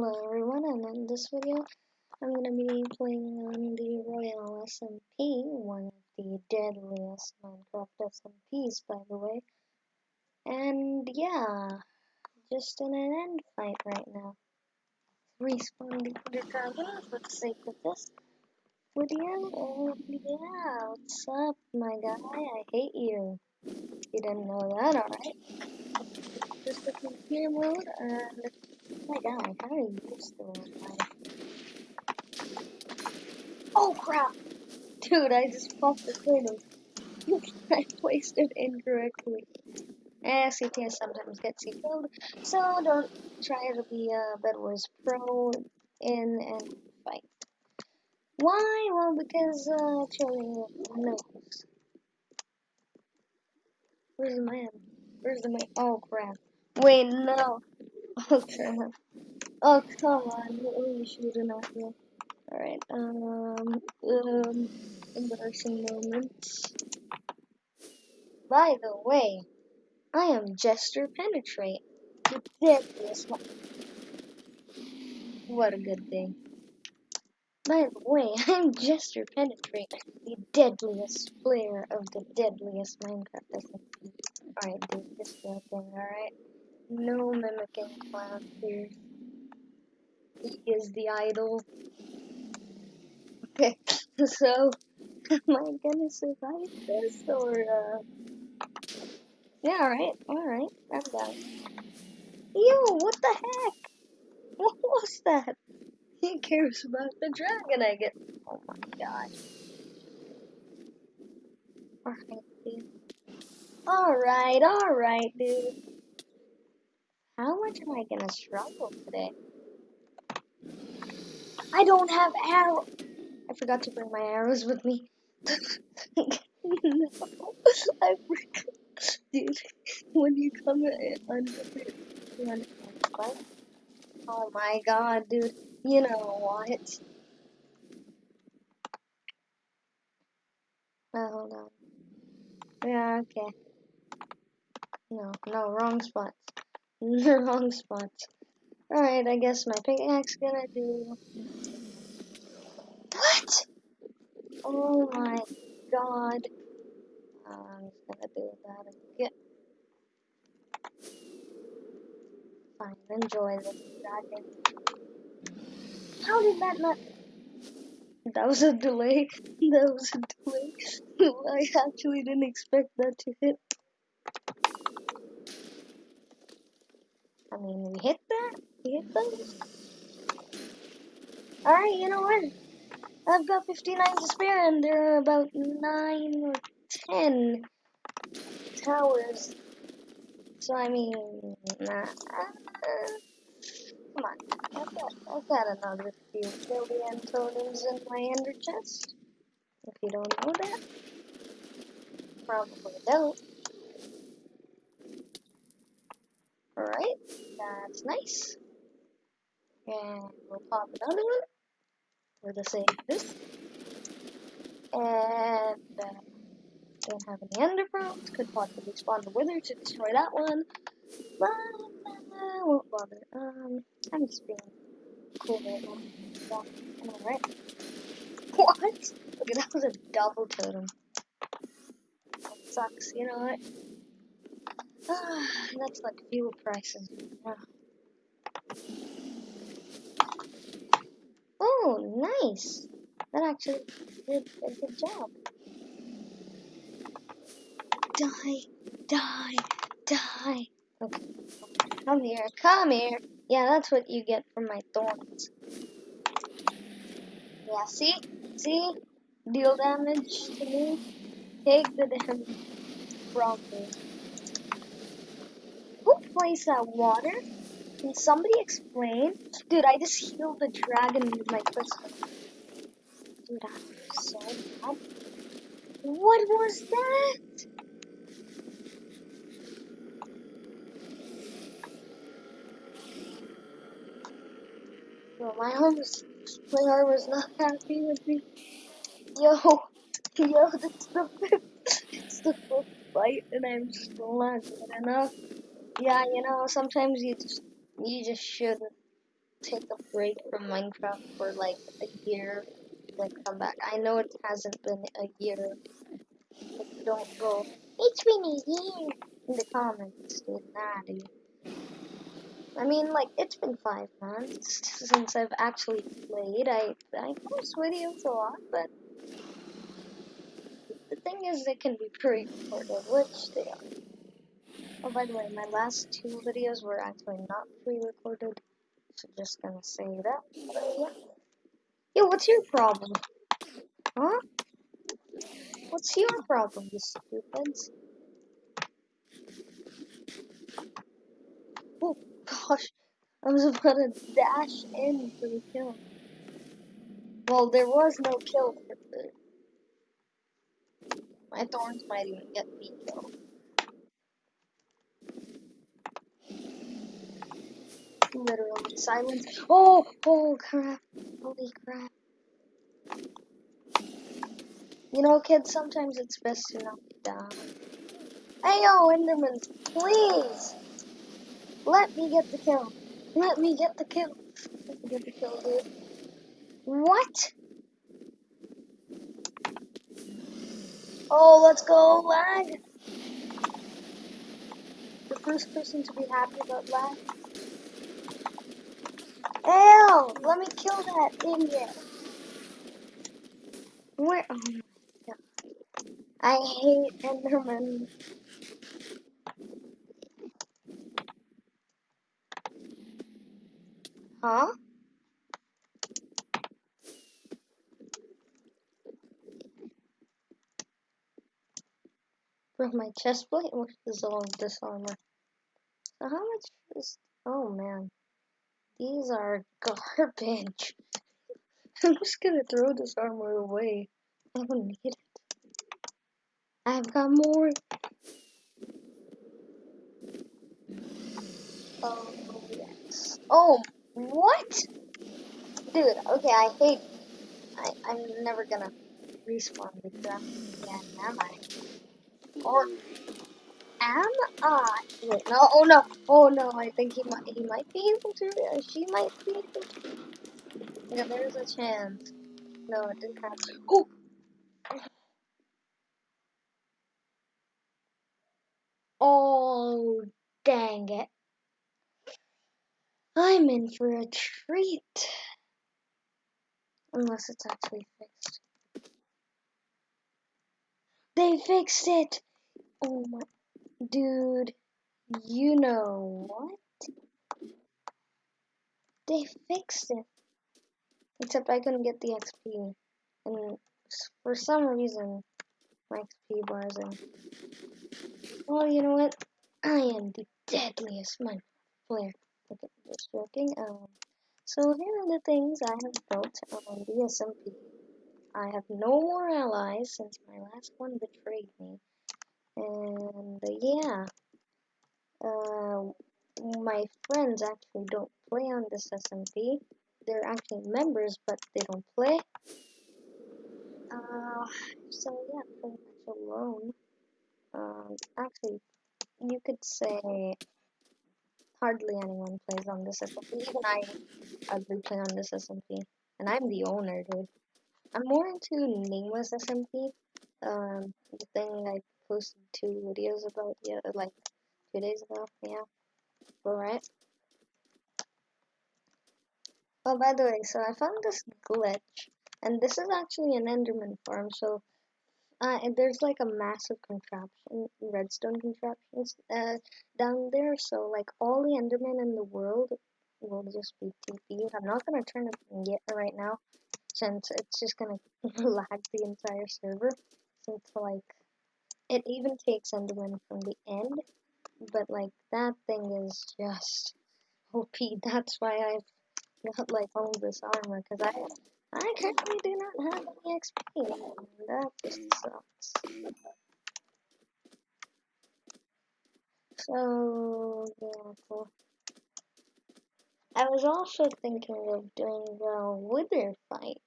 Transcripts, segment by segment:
Hello everyone, and in this video, I'm going to be playing on the Royal SMP, one of the deadliest Minecraft SMPs, by the way. And yeah, just in an end fight right now. Respawn the Dragon for the sake of this video, and yeah, what's up, my guy? I hate you. You didn't know that, alright? Just the computer mode, and Oh my god, how are you still alive? Oh crap! Dude, I just popped the turtle. I placed it incorrectly. Eh, CTS sometimes gets you killed, so don't try to be a Bedwars pro in and fight. Why? Well, because, uh, Charlie knows. Where's the man? Where's the man? Oh crap. Wait, no. Oh crap. Oh come on, what were you shooting at here? Alright, um, um, embarrassing moments. By the way, I am Jester Penetrate, the deadliest. What a good thing. By the way, I'm Jester Penetrate, the deadliest player of the deadliest Minecraft. Alright, dude, this is thing, alright? No mimicking clown here. He is the idol. Okay, so am I gonna survive this or uh Yeah, alright, alright, I'm done. Yo, what the heck? What was that? He cares about the dragon I get. Oh my god. Alright, dude. Alright, alright, dude. How much am I gonna struggle today? I don't have arrows. I forgot to bring my arrows with me. no, I. Dude, when you come in Oh my god, dude. You know what? Oh, hold on. Yeah, okay. No, no, wrong spots. wrong spots. Alright, I guess my pickaxe gonna do... What? Oh my god. I'm just gonna do that again. Fine, enjoy this dragon. How did that not... That was a delay. That was a delay. I actually didn't expect that to hit. I mean, we hit that? We hit those? Alright, you know what? I've got 59 to spare, and there are about 9 or 10 towers. So, I mean. Uh, come on. I've got, I've got another few billion totems in my ender chest. If you don't know that. Probably don't. Alright, that's nice. And we'll pop another one the sake of this. And uh, don't have any ender pearls. Could possibly spawn the wither to destroy that one. But uh, won't bother. Um, I'm just being cool right now. So, alright. What? Okay, that was a double totem. That sucks, you know what? That's like fuel prices. Yeah. Oh, nice. That actually did a good job. Die, die, die. Okay. Come here, come here. Yeah, that's what you get from my thorns. Yeah, see? See? Deal damage to me. Take the damage from me. Plays that water? Can somebody explain? Dude, I just healed the dragon with my crystal. Dude, I'm so. What was that? Bro, my arm's player was not happy with me. Yo, yo, that's the fifth, it's the fifth fight, and I'm still not good enough. Yeah, you know, sometimes you just you just shouldn't. take a break from Minecraft for like a year, then come back. I know it hasn't been a year. But don't go, it's been a year in the comments, dude. I mean, like, it's been five months since I've actually played. I, I post videos a lot, but the thing is, they can be pre-recorded, which they are. Oh, by the way, my last two videos were actually not pre-recorded, so just gonna say that. Yeah. Yo, what's your problem? Huh? What's your problem, you stupids? Oh gosh, I was about to dash in for the kill. Well, there was no kill for the. My thorns might even get me killed. Literally silence. Oh, oh crap! Holy crap! You know, kids, sometimes it's best to not die. Hey yo, please! Let me get the kill. Let me get the kill. Let me get the kill, dude. What? Oh, let's go, lag! The first person to be happy about lag. Ew! Let me kill that idiot. Where? Oh my god. I hate Enderman. Huh? Bro, my chest plate was dissolved this armor. So how much is... Oh man. These are garbage. I'm just gonna throw this armor away. I don't need it. I've got more. Oh, yes. Oh, what? Dude, okay, I hate... I, I'm never gonna respawn because I'm... Yeah, am I? Or... Am I? Wait, no, oh no, oh no, I think he might, he might be able to, uh, she might be able to. Yeah, there's a chance. No, it didn't happen. Oh! Oh, dang it. I'm in for a treat. Unless it's actually fixed. They fixed it! Oh my, dude, you know what? They fixed it. Except I couldn't get the XP. And for some reason, my XP bar isn't. Well, you know what? I am the deadliest Minecraft player. Okay, just joking. Um, so here are the things I have built on the SMP. I have no more allies since my last one betrayed me. And uh, yeah, uh, my friends actually don't play on this SMP. They're actually members, but they don't play. Uh, so yeah, pretty much alone. Um, actually, you could say hardly anyone plays on this SMP. Even I hardly play on this SMP, and I'm the owner, dude. I'm more into nameless SMP. Um, the thing I posted two videos about, yeah, like two days ago. Yeah, alright. Oh, by the way, so I found this glitch, and this is actually an Enderman farm. So uh, there's like a massive contraption, redstone contraptions uh, down there. So like all the Endermen in the world will just be TP. I'm not gonna turn it yet right now, since it's just gonna lag the entire server. Like it even takes Enderman from the end, but like that thing is just OP. That's why I've got like all this armor because I I currently do not have any XP, and that just sucks. So, yeah, cool. I was also thinking of doing the wither fight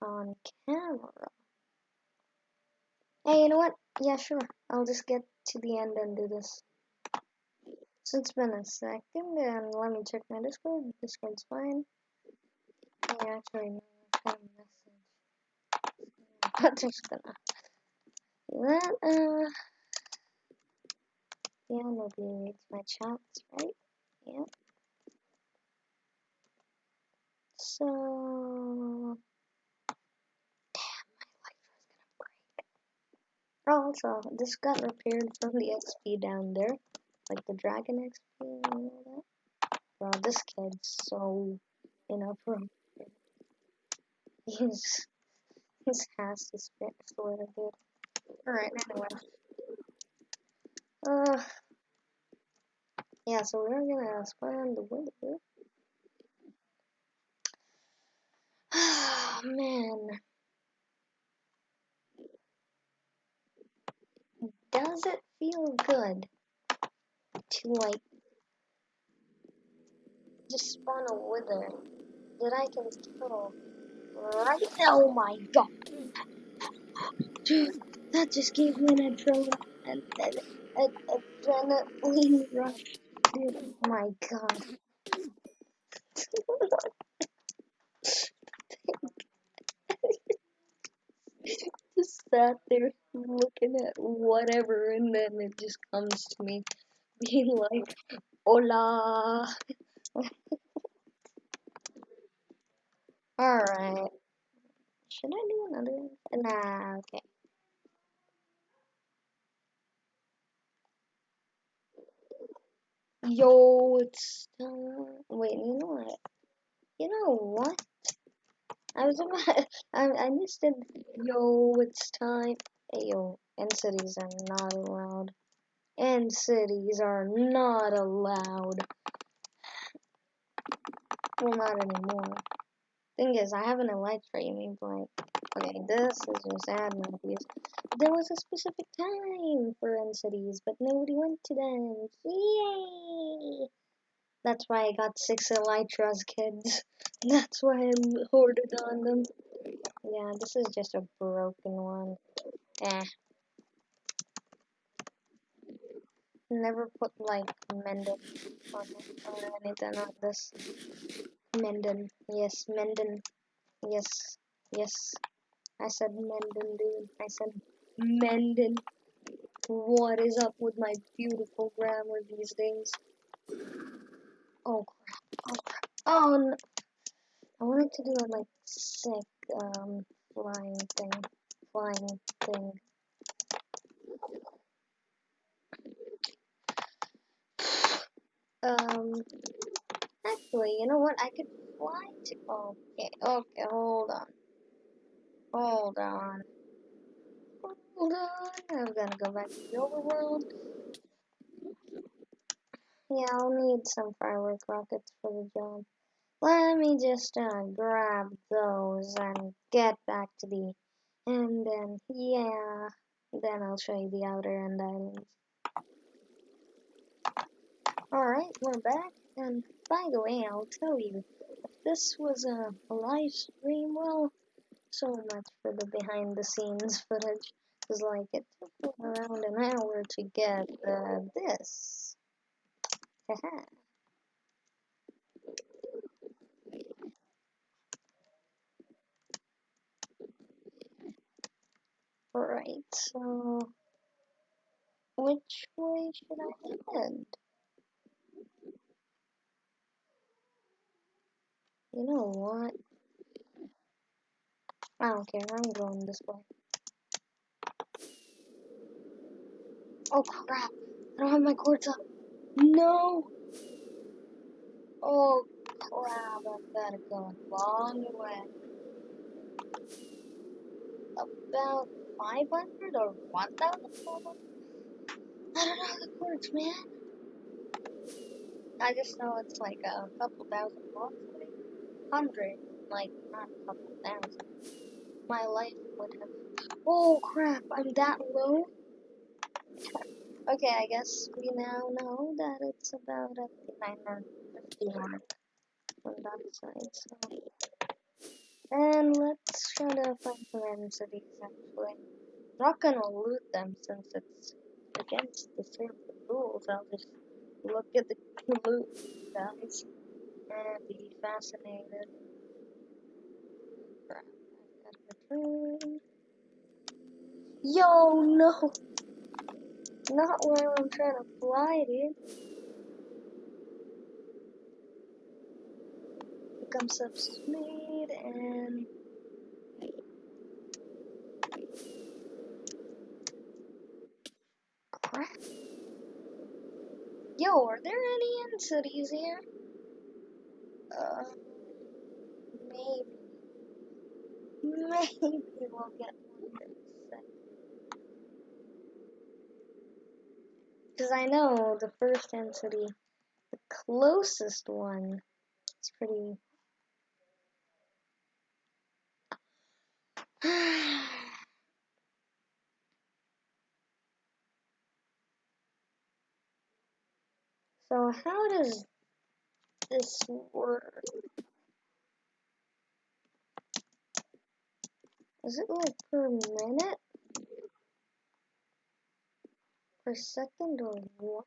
on camera. Hey, you know what? Yeah, sure. I'll just get to the end and do this. So it's been a second, and let me check my Discord. Discord's fine. Yeah, actually, no, I got a message. I'm just gonna do that. Uh, yeah, nobody reads my chats, right? Yeah. So, also, this got repaired from the XP down there, like the Dragon XP and all that. Bro, this kid's so inappropriate. He's his ass is bit sort of bit. Alright, anyway. Uh, yeah, so we're gonna spawn the window. Oh, man. Does it feel good to, like, just spawn a wither that I can kill right Oh my god. Dude, that just gave me an adrenaline, an, an, an adrenaline rush. Dude, oh my god. just sat there looking at whatever and then it just comes to me being like, hola. Alright. Should I do another? Nah, okay. Yo, it's time. Wait, you know what? You know what? I was about. I I missed it. Yo, it's time. Hey, yo, end cities are not allowed. End cities are not allowed. Well, not anymore. Thing is, I have an elite framing like, okay, this is just admin abuse. There was a specific time for end cities, but nobody went to them. Yay! That's why I got six elytras, kids. That's why I'm hoarded on them. Yeah, this is just a broken one. Eh. Never put like Menden on or anything like this. Menden. Yes, Menden. Yes. Yes. I said Menden, dude. I said Menden. What is up with my beautiful grammar these days? Oh crap. Oh crap. Oh no. I wanted to do a like sick um flying thing. Flying thing. Um actually you know what I could fly to okay, okay, hold on. Hold on. Hold on. I'm gonna go back to the overworld. Yeah, I'll need some firework rockets for the job. Let me just uh, grab those and get back to the and then yeah, then I'll show you the outer end islands. Alright, we're back, and by the way, I'll tell you, if this was a, a live stream, well, so much for the behind the scenes footage, because like, it took around an hour to get uh, this. Haha. Alright, so which way should I head? You know what? I don't care, I'm going this way. Oh crap! I don't have my coords up. No! Oh crap, I better go a long way. About 500 or 1,000? I don't know the coords, man. I just know it's like a couple thousand maybe? Hundred, like not a couple thousand. My life would have. Oh crap! I'm that low. okay, I guess we now know that it's about at the 950 mark on side. And let's try to find some end cities. Actually, I'm not gonna loot them since it's against the server rules. I'll just look at the loot guys, and be fascinated. Yo, no! Not where I'm trying to fly, dude. Become and crap. Yo, are there any cities here? Uh, maybe. Maybe we'll get one in a sec. Because I know the first end city, the closest one, is pretty. so, how does this work? Is it like per minute? Per second or what?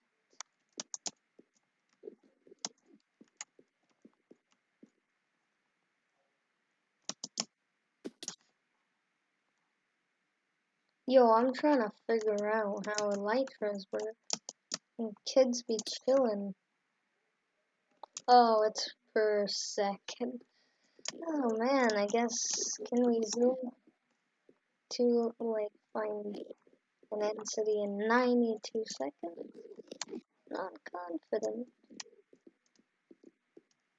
Yo, I'm trying to figure out how elytras work. And kids be chillin'. Oh, it's per second. Oh man, I guess can we zoom to like find an end city in 92 seconds? Not confident.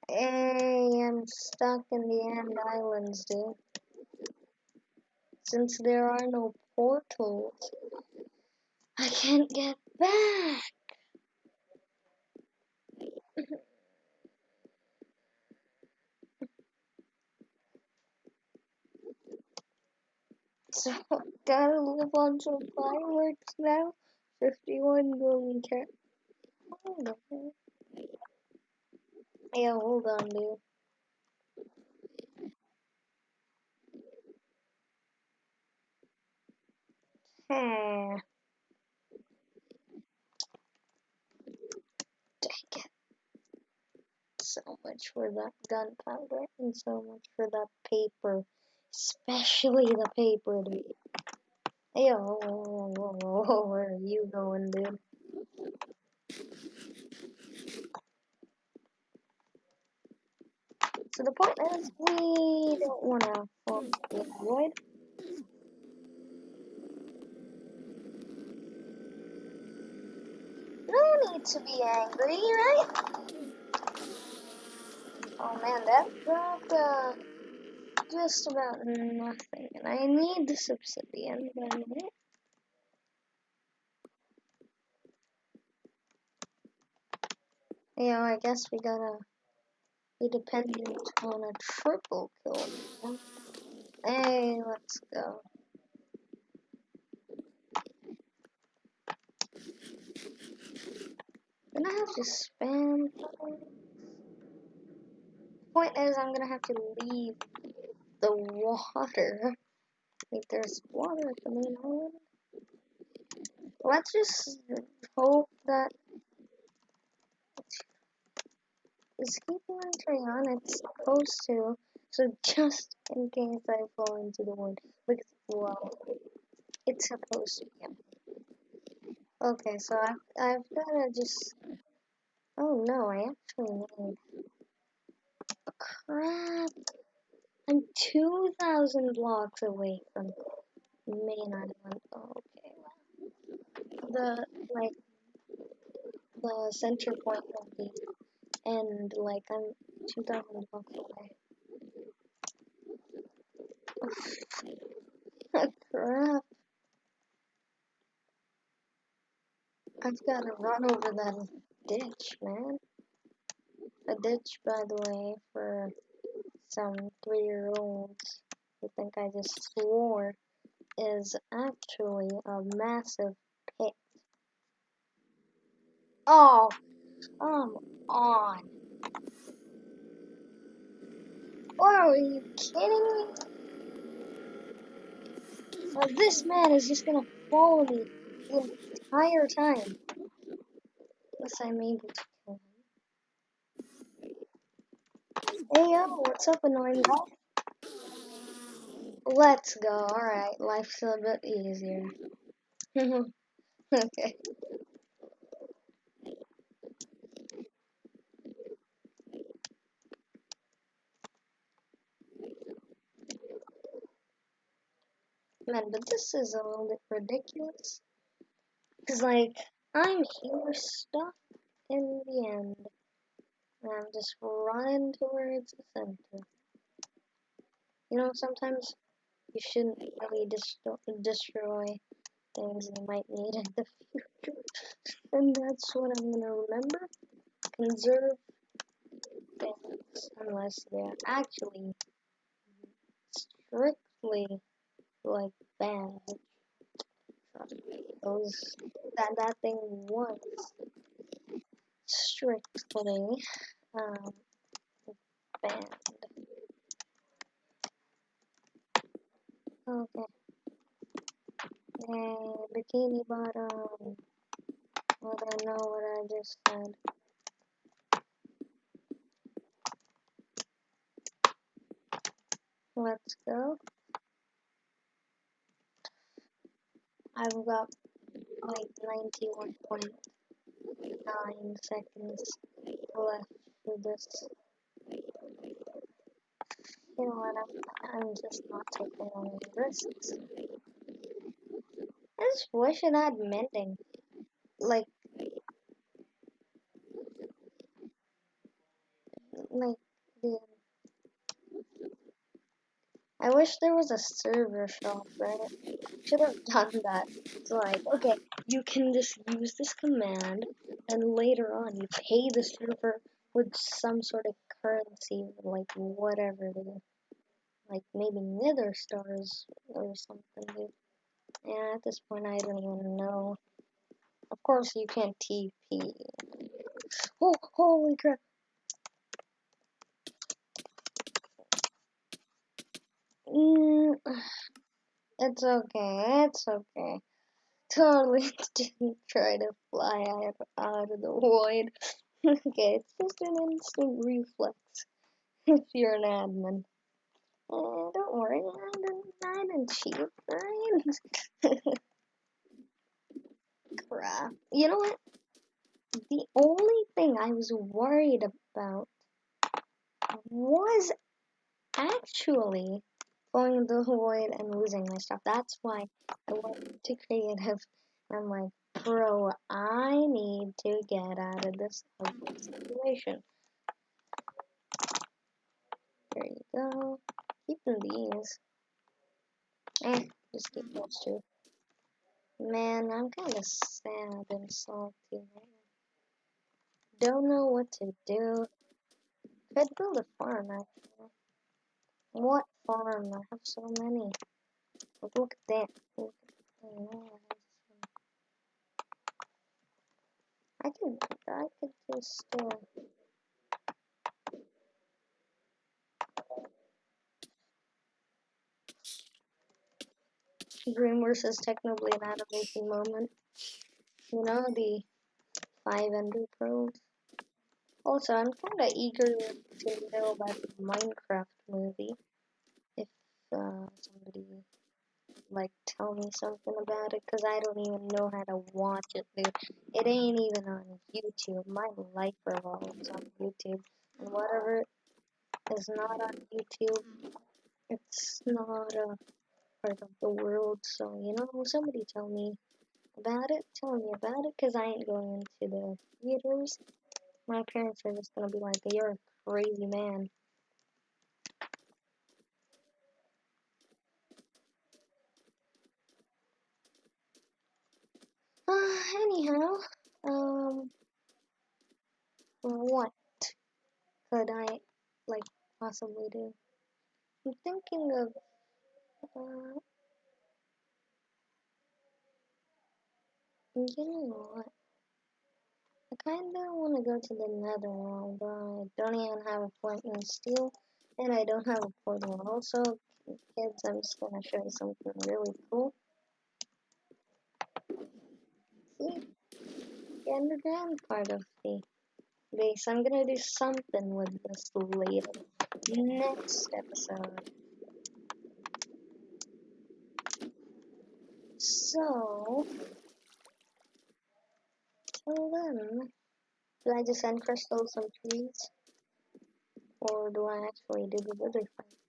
Hey, I'm stuck in the End Islands, dude. Since there are no portals, I can't get back. So, gotta live on some fireworks now. 51 golden cat. Yeah, hold on, dude. Dang it. So much for that gunpowder and so much for that paper. Especially the paper, dude. Whoa, oh, whoa, oh, oh, whoa, whoa, where are you going, dude? So the point is, we don't want to fall into the void. No need to be angry, right? Oh man, that dropped uh, just about nothing, and I need this obsidian, by the way. Yeah, I guess we gotta be dependent on a triple kill. Hey, let's go. Gonna have to spam. Point is, I'm gonna have to leave the water. Wait, there's water at the main island. Let's just hope that is keep inventory on. It's supposed to. So just in case I fall into the wood, because well, it's supposed to. Yeah. Okay, so I've I've gotta just. Oh no, I actually need. Crap! I'm two thousand blocks away from main island. Oh, okay. The like the center point of the end, like I'm two thousand blocks away. Crap! I've got to run over that ditch, man. A ditch, by the way, for some three-year-olds who think I just swore, is actually a massive pit. Oh, come on. Or are you kidding me? This man is just gonna follow me entire time. Unless I'm able to kill him. Hey yo, what's up, annoying guy? Let's go. Alright, life's a bit easier. okay. Man, but this is a little bit ridiculous. Because, like, I'm here stuck in the end. And I'm just running towards the center. You know, sometimes you shouldn't really destro destroy things you might need in the future. and that's what I'm gonna remember. Conserve things unless they're actually strictly like banned. Those that that thing was strictly um, banned. Okay. Hey, bikini bottom. Well, I know what I just said. Let's go. I've got like 91.9 seconds left for this. You know what, I'm, I'm just not taking any risks. I just wish it had mending. Like, like, the wish there was a server shop, right? Should have done that. It's like, okay, you can just use this command, and later on you pay the server with some sort of currency, like whatever, dude. Like maybe nether stars or something. Yeah, at this point I don't even know. Of course you can't TP. Oh, holy crap. It's okay, it's okay. Totally didn't try to fly out, of the void. okay, it's just an instant reflex if you're an admin. Uh, don't worry, I didn't, I cheat, right? Crap. You know what? The only thing I was worried about was actually going the void and losing my stuff. That's why I went to creative. I'm like, bro, I need to get out of this situation. There you go. Keeping these. Eh, just keep those two. Man, I'm kind of sad and salty Don't know what to do. Could build a farm, actually. What farm? I have so many. But look at that. Look at that. I could, I could just, uh, Dreamworks is technically an animation moment. You know, the five ender pearls. Also, I'm kind of eager to know about the Minecraft movie. Uh, somebody like tell me something about it, cause I don't even know how to watch it, dude. It ain't even on YouTube. My life revolves on YouTube, and whatever is not on YouTube, it's not a part of the world. So you know, somebody tell me about it. Tell me about it, cause I ain't going into the theaters. My parents are just gonna be like, "You're a crazy man." Uh, anyhow, um, what could I like possibly do? I'm thinking of uh, you know what? I kinda wanna go to the nether world, but I don't even have a flint and steel, and I don't have a portal. Also, kids, I'm just gonna show you something really cool. See? the underground part of the base. I'm gonna do something with this later. Next episode. So, till then, do I just end crystal some trees? Or do I actually do the wither fight?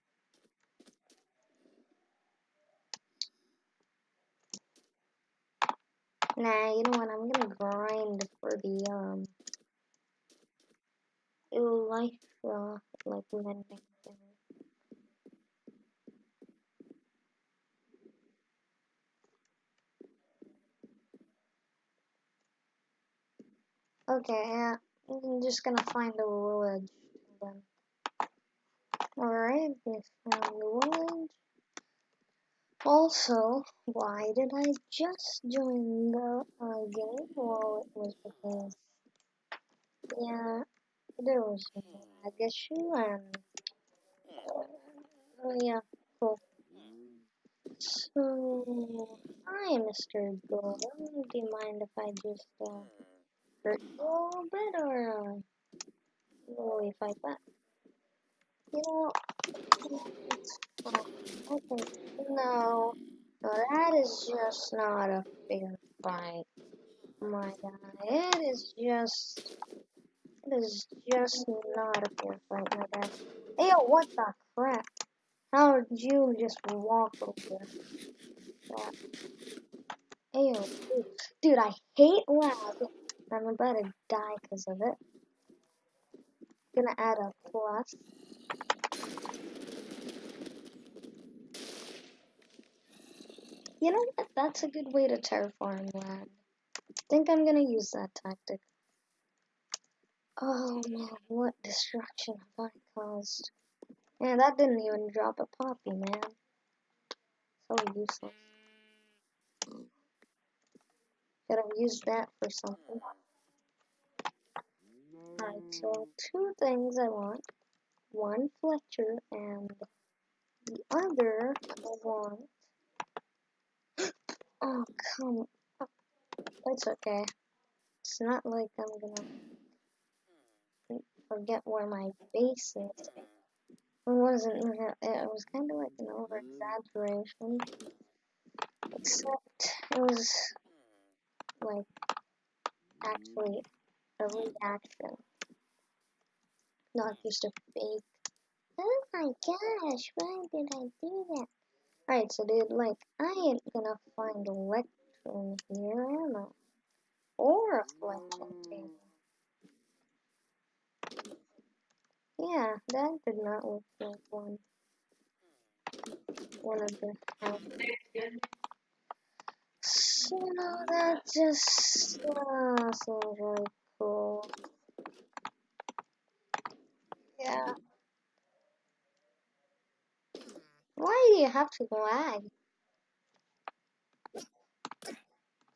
Nah, you know what? I'm gonna grind for the um life uh, like. Okay, yeah, I'm just gonna find a village then. Alright, we found the village. Also, why did I just join the uh, game? Well, it was because, yeah, there was a lag issue and, uh, yeah, cool. So, hi, Mr. Golden. Do you mind if I just, uh, hurt you a little bit, or, uh, will we fight back? No. No, that is just not a fair fight, my god, It is just, it is just not a fair fight, my guy. Hey, what the crap? How did you just walk over that? Dude, dude, I hate lag. I'm about to die because of it. Gonna add a plus. You know what? That's a good way to terraform land. I think I'm gonna use that tactic. Oh man, what destruction have I caused? Man, that didn't even drop a poppy, man. So useless. Could have used that for something. Alright, so two things I want. One Fletcher and the other I want. Oh, come on. It's okay. It's not like I'm gonna forget where my base is. It wasn't, it was kind of like an over exaggeration. Except it was like actually a reaction, not just a fake. Oh my gosh, why did I do that? Alright, so dude, like, I ain't gonna find electrum here, am I? Or a fletching table. Yeah, that did not look like one. One of the houses. So that just uh, seems really cool. Yeah. Why do you have to lag?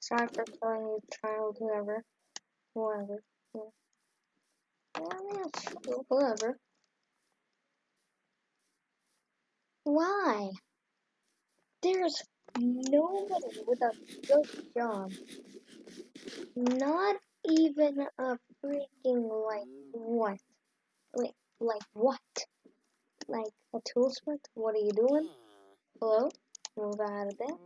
Sorry for calling you child, whoever. Whoever. Yeah. Yeah, yeah, whoever. Why? There's nobody with a good job. Not even a freaking like what? Like what? Like a toolsmith? What are you doing? Hello? Move out of there.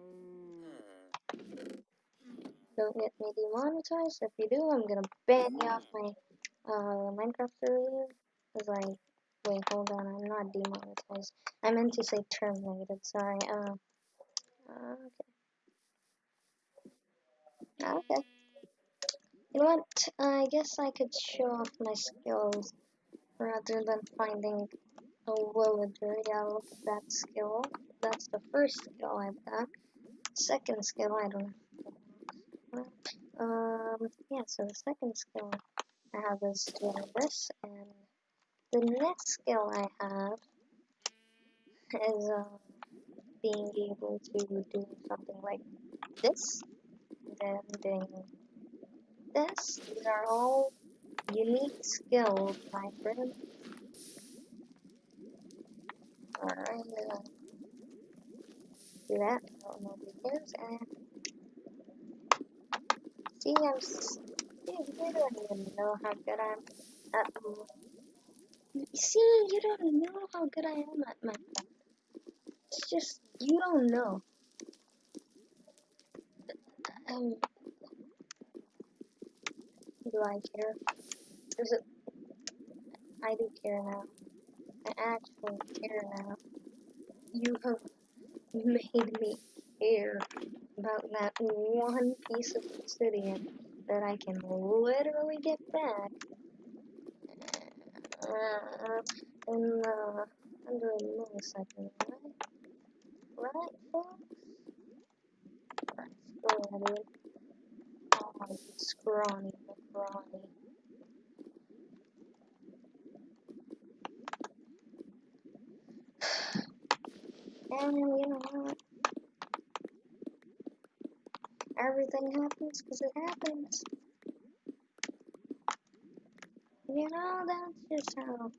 Don't get me demonetized. If you do, I'm gonna ban you off my uh, Minecraft server. Cause like, wait, hold on, I'm not demonetized. I meant to say terminated. Sorry. Uh, uh okay. Okay. You know what? I guess I could show off my skills rather than finding a villager. Yeah, look at that skill. That's the first skill I've got. Second skill, I don't know. Um, yeah, so the second skill I have is doing this, and the next skill I have is uh, being able to do something like this, then doing this. These are all unique skill, my friend. Alright, I'm gonna do that. I don't know what it is, and see, I'm Dude, you don't even know how good I'm at. See, you don't know how good I am at Minecraft. It's just you don't know. Um, do I care? Is it? I do care now. I actually care now. You have made me care about that one piece of obsidian that I can literally get back uh, in uh, under a millisecond, right? Right, folks? Let's go. Oh, scrawny And you know what? Everything happens because it happens. You know, that's just how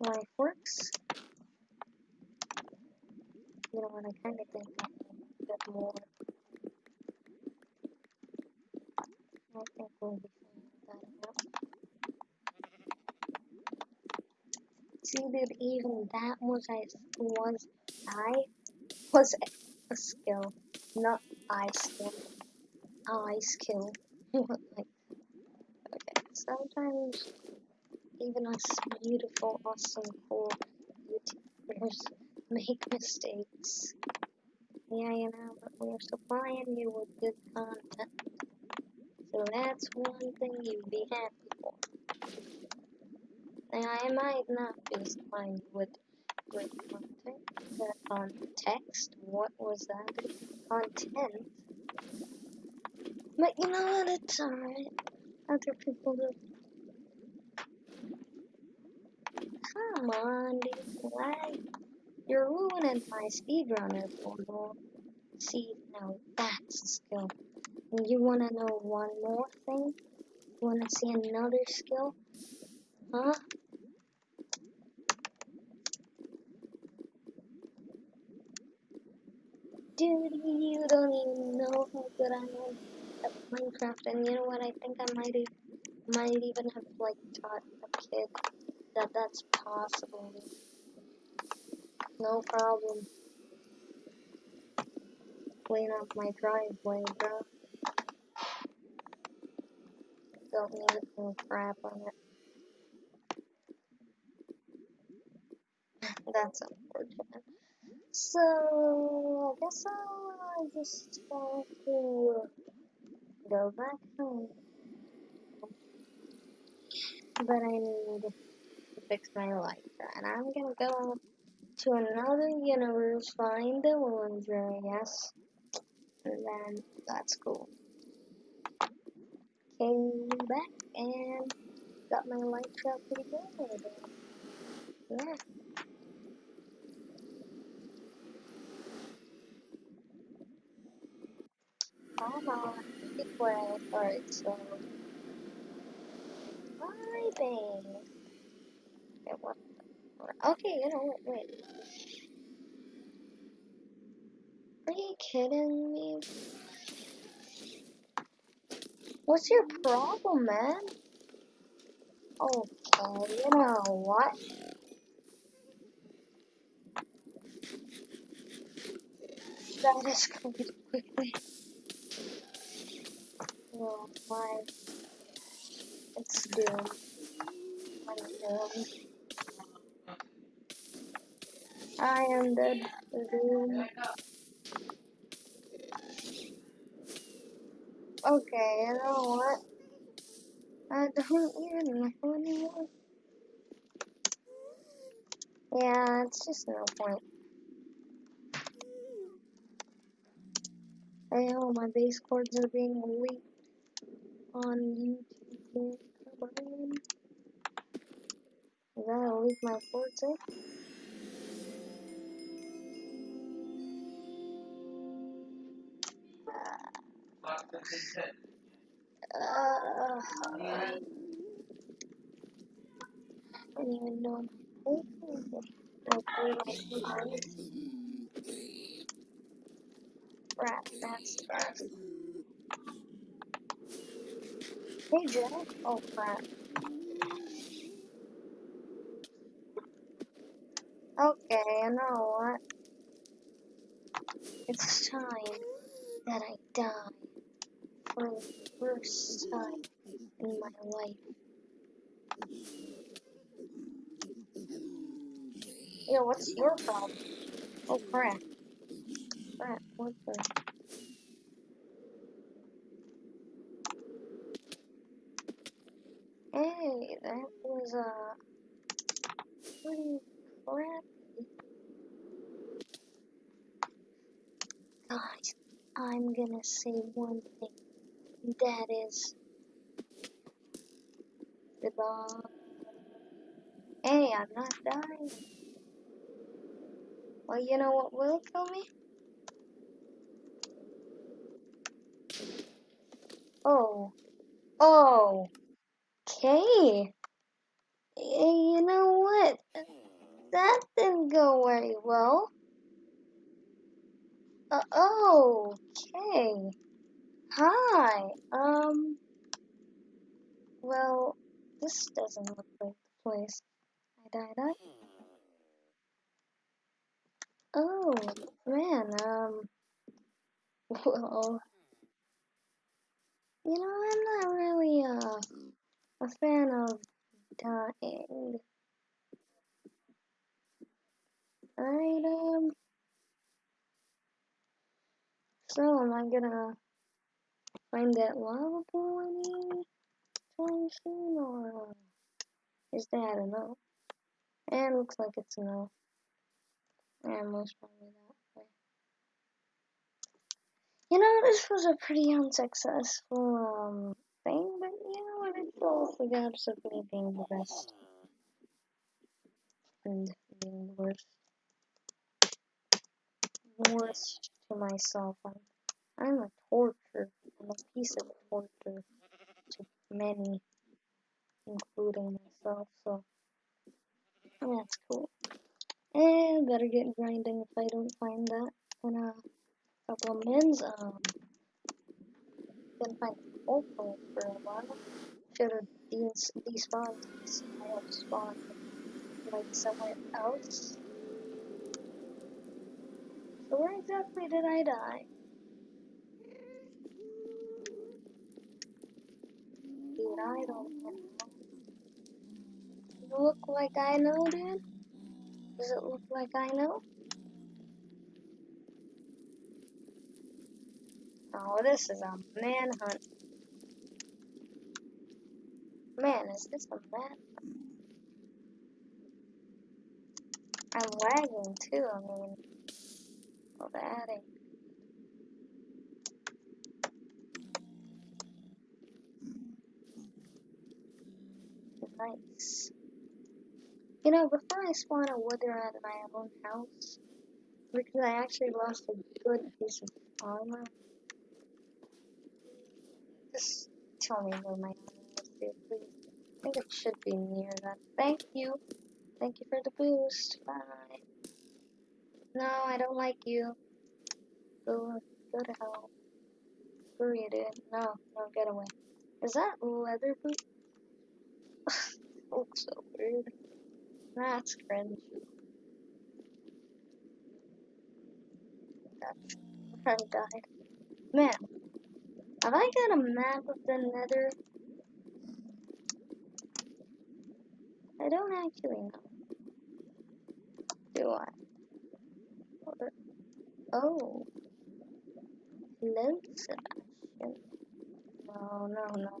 life works. You know what, I kind of think can get more. I think we'll be fine with that enough. See, even that was I was I was a skill, not I skill. I skill. like, okay, sometimes even us beautiful, awesome, cool YouTubers make mistakes. Yeah, you know, but we're supplying you with good content. So that's one thing you'd be happy for. Now, I might not be supplying you with good content. The context? What was that? Content? But you know what? It's alright. Other people do. Come on, dude. Why? You're ruining my speedrunner portal. See, now that's a skill. And you wanna know one more thing? You wanna see another skill? Huh? Dude, you don't even know how good I am at Minecraft, and you know what? I think I might e might even have like taught a kid that that's possible. No problem. Clean up my driveway, bro. Don't need no crap on it. That's unfortunate. So, I guess I'll just have to go back home. But I need to fix my life. And I'm gonna go to another universe, find the villager, yes. And then that's cool. Came back and got my life up pretty good. Yeah. Come on, be quiet. Alright, so. Vibing. Okay, you know what? Wait. Are you kidding me? What's your problem, man? Oh, okay, you know what? That escalated quickly. Oh my. It's doomed. I'm doomed. I am dead. Doomed. Okay, you know what? I don't even know anymore. Yeah, it's just no point. Hey, oh, my base coords are being leaked on YouTube. You gotta leak my eh? Uh, I don't even know. Rat, that's. Hey, Jack. Oh, crap. Okay, you know what? It's time that I die for the first time in my life. Yo, what's your problem? Oh, crap. Crap, what the? Hey, that was, uh, pretty crappy. Guys, I'm gonna say one thing. That is, the goodbye. Hey, I'm not dying. Well, you know what will kill me? Oh. Oh. Hey, you know what? That didn't go very well. Uh, oh, okay. Hi. Um, well, this doesn't look like the place. I died. I. Oh, man. Um, well, you know, I'm not really uh, a fan of dying. Alright, um, so am I gonna find that lava pool anytime soon, or is that a no? And looks like it's no. And most probably that way. You know, this was a pretty unsuccessful um thing, but you know what? It's all for the me being the best and being the worst. Worst to myself. I'm, I'm a torture. I'm a piece of torture to many, including myself. So that's cool. And better get grinding if I don't find that in a couple of minutes. Um, didn't find opal for a while. Should have des despawned. I have spawn like somewhere else. So where exactly did I die? Dude, I don't know. Does look like I know, dude? Does it look like I know? Oh, this is a manhunt. Man, is this a man? I'm lagging too, I mean. Oh, the attic. Nice. You know, before I spawn a wither at my own house, because I actually lost a good piece of armor, just tell me where my I think it should be near that. Thank you. Thank you for the boost. Bye. No, I don't like you. Go, go to hell. Screw you, dude. No, no, get away. Is that leather boot? looks so weird. That's cringe. I died. Man, have I got a map of the nether? I don't actually know. Do I? Oh. Hello, Sebastian. No, no, no.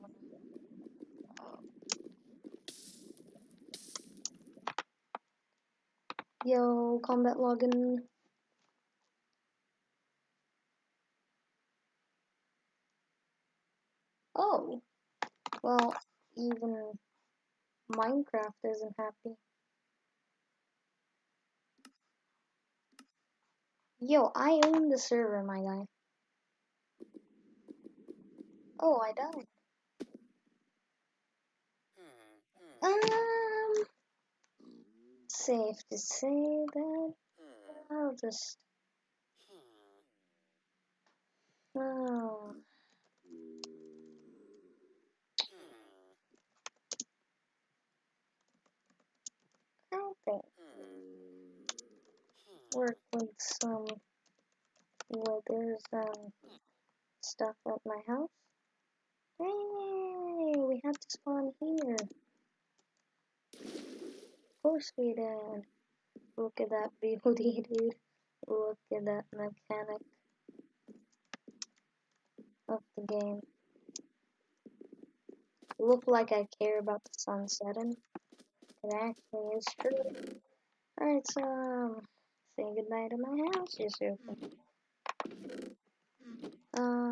Yo, combat login. Oh. Well, even Minecraft isn't happy. Yo, I own the server, my guy. Oh, I died. Hmm, hmm. Um, safe to say that hmm. I'll just. Oh. Hmm. work with some withers and stuff at my house. Hey, we had to spawn here. Of course we did. Look at that beauty, dude. Look at that mechanic of the game. Look like I care about the sun setting. It actually true. Alright, so, um, say goodbye to my house, Yusuf. Um,